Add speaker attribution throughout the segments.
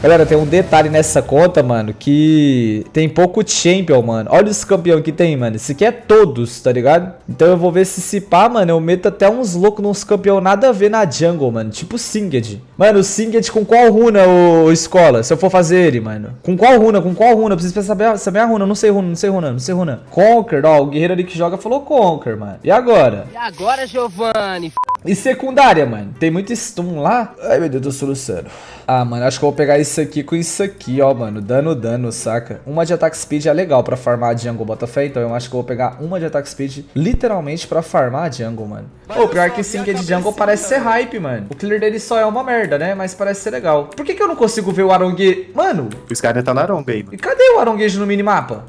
Speaker 1: Galera, tem um detalhe nessa conta, mano, que tem pouco champion, mano. Olha os campeões que tem, mano. Esse aqui é todos, tá ligado? Então eu vou ver se se pá, mano, eu meto até uns loucos nos campeões nada a ver na jungle, mano. Tipo Singed. Mano, o Singed com qual runa, ô, escola? Se eu for fazer ele, mano. Com qual runa? Com qual runa? Eu preciso saber, saber a runa. Não sei runa, não sei runa, não sei runa. Conquer, ó, o guerreiro ali que joga falou Conquer, mano. E agora?
Speaker 2: E agora, Giovanni?
Speaker 1: E secundária, mano? Tem muito stun lá? Ai, meu Deus, tô soluçando. Ah, mano, acho que eu vou pegar isso aqui com isso aqui, ó, mano. Dano, dano, saca? Uma de attack speed é legal pra farmar a jungle Botafé, então eu acho que eu vou pegar uma de attack speed literalmente pra farmar a jungle, mano. Pô, pior que sim, que de jungle parece ser hype, mano. O clear dele só é uma merda, né? Mas parece ser legal. Por que que eu não consigo ver o Arongue... Mano...
Speaker 3: O Skynet tá na Arongue aí,
Speaker 1: mano. E cadê o Aronguejo no minimapa?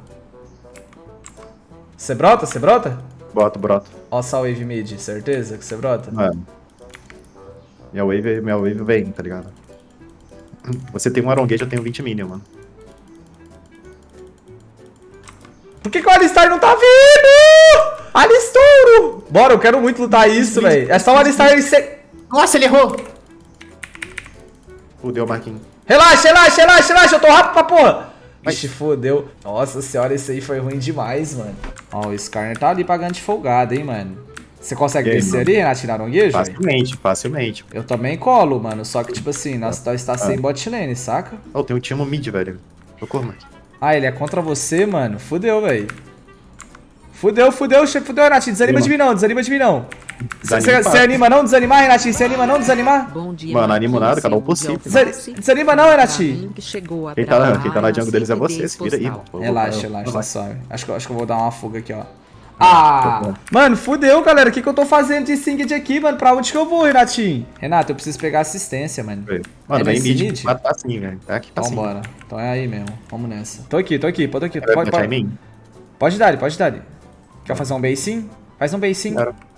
Speaker 1: Você brota? Você brota?
Speaker 3: Boto, broto.
Speaker 1: Ó, só wave mid, certeza que você brota?
Speaker 3: Mano. Minha wave, minha wave vem, tá ligado? Você tem um Aronguejo, eu tenho 20 minion, mano.
Speaker 1: Por que, que o Alistar não tá vindo? Alistouro! Bora, eu quero muito lutar isso, velho. É só o Alistar ele ser...
Speaker 2: Nossa, ele errou!
Speaker 3: Fudeu, Marquinhos.
Speaker 1: Relaxa, relaxa, relaxa, relaxa. Eu tô rápido pra porra. Ixi, fodeu. Nossa senhora, esse aí foi ruim demais, mano. Ó, o Skarner tá ali pagando de folgado, hein, mano. Você consegue aí, descer mano? ali, Renato, Naronguejo?
Speaker 3: Facilmente, facilmente.
Speaker 1: Eu também colo, mano. Só que, tipo assim, nós tá, está sem ah. bot lane, saca?
Speaker 3: Oh, tem um time mid, velho. Socorro, mano.
Speaker 1: Ah, ele é contra você, mano? Fudeu, velho. Fudeu, fudeu, fudeu, Renatinho. Desanima de mim não, desanima de mim não. Você anima não desanimar, Renatinho? Você anima não desanimar?
Speaker 3: Bom dia, Mano, animo nada, cada um possível.
Speaker 1: Desanima não, Renatinho?
Speaker 3: Quem tá, quem tá na jungle deles é você, se vira aí.
Speaker 1: Relaxa, relaxa, tá suave. Acho acho que eu vou dar uma fuga aqui, ó. Ah! Mano, fudeu, galera. O que, que eu tô fazendo de Singed aqui, mano? Pra onde que eu vou, Renatinho? Renato, eu preciso pegar assistência, mano.
Speaker 3: Mano, é vem mid. Tá assim, velho. Tá aqui, tá
Speaker 1: assim. Vambora. Então é aí mesmo. Vamos nessa. Tô aqui, tô aqui, pode aqui. Pode, pode, pode dar, pode dar. Quer fazer um basinho? Faz um basinho. Quero.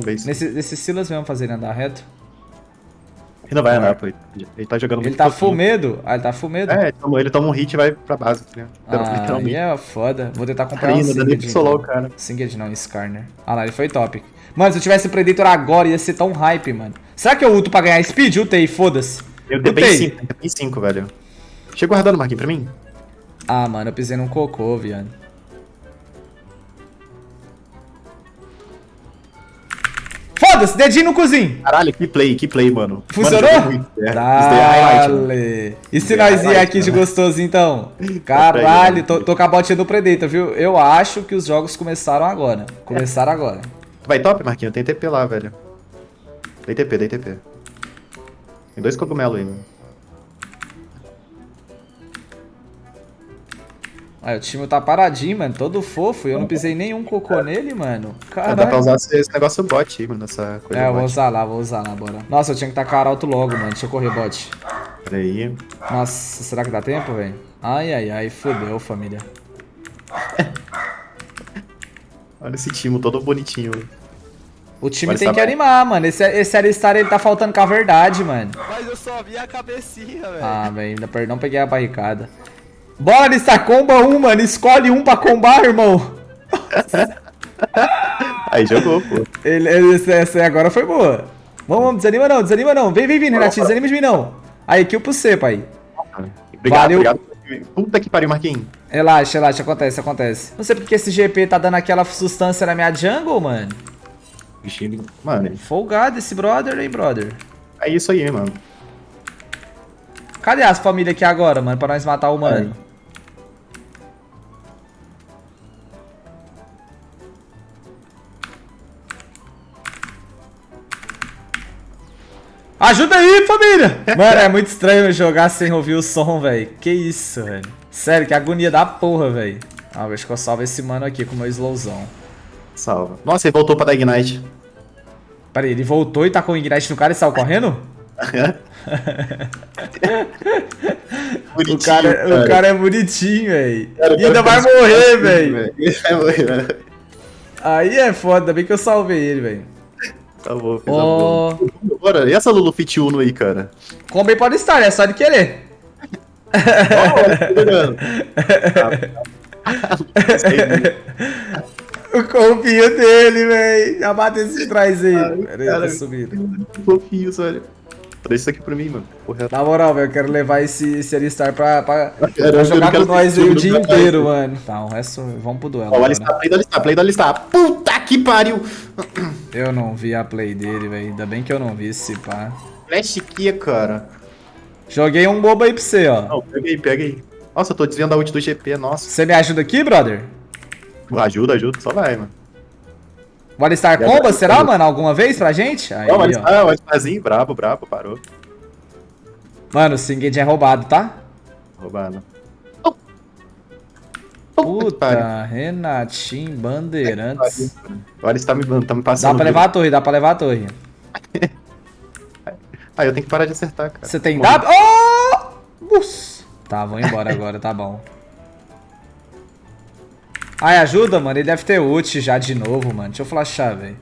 Speaker 1: Base. Nesse, nesse Silas mesmo fazer ele andar reto.
Speaker 3: Ele não vai andar, pô. Ele tá jogando
Speaker 1: muito Ele tá full medo? Ah, ele tá full medo?
Speaker 3: É, ele toma um hit e vai pra base, né?
Speaker 1: Ah, aí é foda. Vou tentar comprar Ainda, um
Speaker 3: Singed. Solo, cara.
Speaker 1: Singed não, Skarner. Ah lá, ele foi top. Mano, se eu tivesse Predator agora, ia ser tão hype, mano. Será que eu ulto pra ganhar speed? Utei, foda-se.
Speaker 3: Eu dei bem 5, bem 5, velho. Chega guardando, Marquinhos, pra mim.
Speaker 1: Ah, mano, eu pisei num cocô, viado. Foda-se, dedinho no cozinho.
Speaker 3: Caralho, que play, que play, mano.
Speaker 1: Funcionou? Mano, muito, é. Dale. E se nós ir aqui de gostoso, então? Caralho, tô, tô com a botinha do Predator, viu? Eu acho que os jogos começaram agora. Começaram agora.
Speaker 3: Vai top, Marquinhos? Tem TP lá, velho. Tem TP, tem TP. Tem dois cogumelos aí, mano.
Speaker 1: Ah, o time tá paradinho, mano, todo fofo. Eu não pisei nenhum cocô nele, mano. Caralho.
Speaker 3: Dá pra usar esse negócio bot aí, mano, essa coisa
Speaker 1: É, eu vou usar lá, vou usar lá, bora. Nossa, eu tinha que tacar alto logo, mano. Deixa eu correr, bot.
Speaker 3: Peraí.
Speaker 1: Nossa, será que dá tempo, velho? Ai, ai, ai, fodeu, família.
Speaker 3: Olha esse time todo bonitinho.
Speaker 1: O time Mas tem tá que animar, mano. Esse, esse Alistar, ele tá faltando com a verdade, mano.
Speaker 2: Mas eu só vi a cabecinha, velho.
Speaker 1: Ah, velho, ainda não peguei a barricada. Bora, lista comba um, mano. Escolhe um pra combar, irmão.
Speaker 3: Aí jogou, pô.
Speaker 1: Ele, esse, essa agora foi boa. Vamos, vamos, desanima não, desanima não. Vem, vem, vem, Renatinho, desanima de mim não. Aí, kill pro você, pai.
Speaker 3: Obrigado, Valeu. obrigado. Puta que pariu, Marquinhos.
Speaker 1: Relaxa, relaxa, acontece, acontece. Não sei porque esse GP tá dando aquela substância na minha jungle, mano.
Speaker 3: Bichinho, mano.
Speaker 1: Folgado esse brother, hein, brother.
Speaker 3: É isso aí, mano.
Speaker 1: Cadê as famílias aqui agora, mano, pra nós matar o mano? Ajuda aí, família! Mano, é muito estranho jogar sem ouvir o som, velho. Que isso, velho. Sério, que agonia da porra, velho. Ah, acho que eu salvo esse mano aqui com o meu slowzão.
Speaker 3: Salva. Nossa, ele voltou pra dar Ignite.
Speaker 1: Pera aí, ele voltou e tá com o Ignite no cara e saiu correndo? o, cara, cara, o cara é bonitinho, velho. E ainda vai morrer, velho. Vai morrer, velho. Aí é foda, ainda bem que eu salvei ele, velho.
Speaker 3: Salvou, fez oh. a Bora, e essa Lulu Fit Uno aí, cara?
Speaker 1: Como pode estar, é só de querer. o compinho dele, velho. Já esses trás aí. Pera aí, tá subindo.
Speaker 3: Fofinho. Traz isso aqui pra mim, mano. Porra.
Speaker 1: Na moral, velho, eu quero levar esse, esse Alistar pra, pra, pra jogar com nós aí o dia inteiro, mano. Tá, o resto, vamos pro duelo
Speaker 3: Ó, o. Alistar, play do Alistar, play do Alistar. Puta que pariu!
Speaker 1: Eu não vi a play dele, velho. Ainda bem que eu não vi esse pá.
Speaker 3: Flash aqui, cara.
Speaker 1: Joguei um bobo aí pra você, ó.
Speaker 3: Não, pega aí, pega aí. Nossa, eu tô desviando a ult do GP, nossa.
Speaker 1: Você me ajuda aqui, brother?
Speaker 3: Ajuda, ajuda, só vai, mano. Já
Speaker 1: comba, será, mano? Alguma vez pra gente? Aí,
Speaker 3: Não, o
Speaker 1: ó.
Speaker 3: Alistar, o Alistarzinho, brabo, brabo, parou.
Speaker 1: Mano, o Singed é roubado, tá?
Speaker 3: Roubado.
Speaker 1: Puta, Renatinho, Bandeirantes.
Speaker 3: O Alistar me, tá me
Speaker 1: Dá
Speaker 3: passando.
Speaker 1: pra levar a torre, dá pra levar a torre.
Speaker 3: Ah, eu tenho que parar de acertar, cara.
Speaker 1: Você tem W? Oh! Bus. Tá, vou embora agora, tá bom. Ai, ajuda, mano. Ele deve ter ult já de novo, mano. Deixa eu flashar, velho.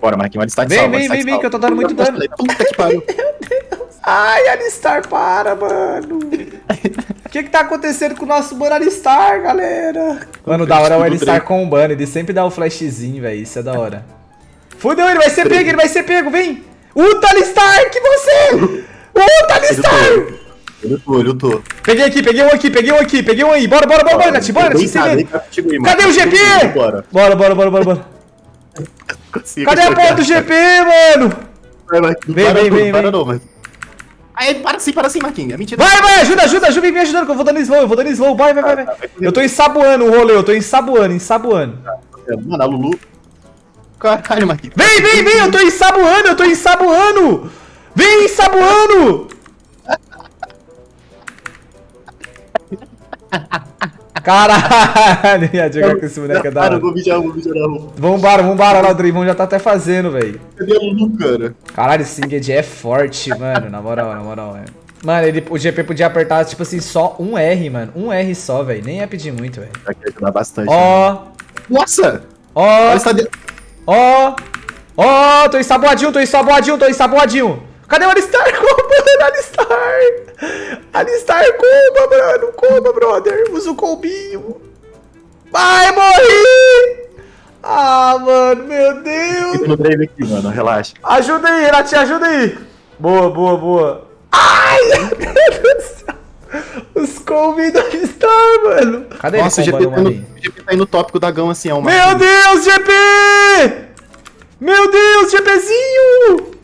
Speaker 3: Bora, Marquinhos, Alistar de
Speaker 1: Vem,
Speaker 3: salva,
Speaker 1: vem, vem, vem, que eu tô dando muito dano.
Speaker 3: Puta que pariu.
Speaker 1: Ai, Alistar, para, mano. O que que tá acontecendo com o nosso mano Alistar, galera? Mano, da hora é o Alistar combando. Ele sempre dá o flashzinho, velho. Isso é da hora. Fudeu, ele vai ser pego, ele vai ser pego, vem! Uta Alistar, que você! Uta Alistar!
Speaker 3: Eu lutou, eu lutou.
Speaker 1: Peguei aqui, peguei um aqui, peguei um aqui, peguei um aí. Bora, bora, bora, bora, Nath, bora, Nath. Cadê o GP?
Speaker 3: Bora.
Speaker 1: Bora, bora, bora, bora, Cadê a porra do GP, mano? Vem,
Speaker 3: para
Speaker 1: vem,
Speaker 3: não,
Speaker 1: vem,
Speaker 3: para
Speaker 1: vem.
Speaker 3: não, mas... Aí, para sim, para sim, Marquinhos. É mentira.
Speaker 1: Vai, vai, ajuda, ajuda, ajuda, vem me ajudando que eu vou dando slow, eu vou dando slow, vai, vai, vai, vai. Eu tô ensaboando o rolê, eu tô ensaboando, ensaboando.
Speaker 3: Mano, a Lulu... Caralho, Marquinhos.
Speaker 1: Vem, vem, vem, eu tô ensaboando, eu tô ensaboando! Vem ensaboando! Caralho, ia jogar com esse moleque é da hora.
Speaker 3: vou mijar, vou mijar na.
Speaker 1: Vambora, vambora, lá o Draymond já tá até fazendo, velho.
Speaker 3: Cadê a Lulu, cara?
Speaker 1: Caralho, esse Singed é forte, mano, na moral, na moral, é. Mano, ele, o GP podia apertar, tipo assim, só um R, mano. Um R só, velho. Nem ia pedir muito, velho.
Speaker 3: Vai ajudar bastante.
Speaker 1: Ó,
Speaker 3: Nossa!
Speaker 1: ó, ó, ó, tô ensaboadinho, tô ensaboadinho, tô ensaboadinho. Cadê o Alistar? Comba, mano, Alistar. Alistar, comba, mano, comba, brother. Usa o combinho. Vai, morri. Ah, mano, meu Deus.
Speaker 3: Fica no drive aqui, mano. Relaxa.
Speaker 1: Ajuda aí, Renatinho, ajuda aí. Boa, boa, boa. Ai, meu Deus do céu. Os convidos Star, mano. Cadê
Speaker 3: Nossa, o
Speaker 1: ele
Speaker 3: GP,
Speaker 1: combando,
Speaker 3: tá no, o GP tá aí no tópico da gama, assim, é uma...
Speaker 1: Meu Deus, GP! Meu Deus, GPzinho!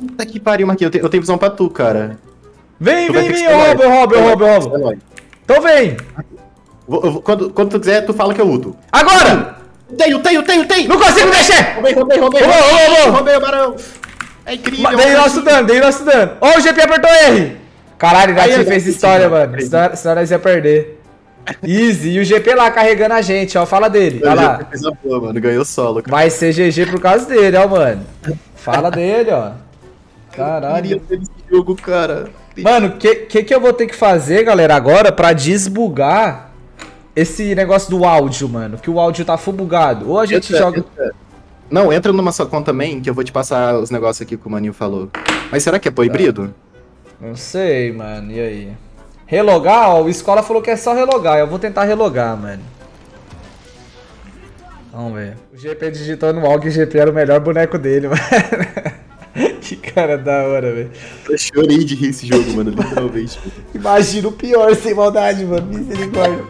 Speaker 3: Puta que pariu, Marquinhos. Eu, te- eu tenho visão pra tu, cara.
Speaker 1: Vem,
Speaker 3: Tu
Speaker 1: vem, vem, eu roubo, eu roubo, eu roubo, eu roubo. Então vem.
Speaker 3: Vou- eu Quando, quando tu quiser, tu fala que eu luto.
Speaker 1: Agora!
Speaker 3: Tenho, tenho, tenho, tenho!
Speaker 1: Não consigo mexer!
Speaker 3: Roubei, roubei, roubei!
Speaker 1: Roubou,
Speaker 3: roubei,
Speaker 1: roubou.
Speaker 3: roubei o barão! É incrível!
Speaker 1: Dei nosso dano, dei nosso dano. Ó, o GP apertou R. Caralho, o
Speaker 3: eu
Speaker 1: fez história, mano. Senão, senão nós ia perder. Easy. E o GP lá carregando a gente, ó. Fala dele. Olha lá.
Speaker 3: Fez a boa, mano. Ganhou solo, cara.
Speaker 1: Vai ser GG por causa dele, ó, mano. Fala dele, ó. Caralho.
Speaker 3: Jogo, cara.
Speaker 1: Mano, o que, que que eu vou ter que fazer, galera, agora pra desbugar esse negócio do áudio, mano? Que o áudio tá full bugado. Ou a gente
Speaker 3: Entra,
Speaker 1: joga...
Speaker 3: entra. Não, entra numa sua conta também, que eu vou te passar os negócios aqui que o Maninho falou. Mas será que é pro híbrido?
Speaker 1: Não sei, mano. E aí? Relogar, ó. O Escola falou que é só relogar. Eu vou tentar relogar, mano. Vamos ver. O GP digitou no AUG e o GP era o melhor boneco dele, mano. Que cara da hora, velho.
Speaker 3: Eu chorei de rir esse jogo, mano, literalmente.
Speaker 1: Imagina o pior sem maldade, mano. Misericórdia.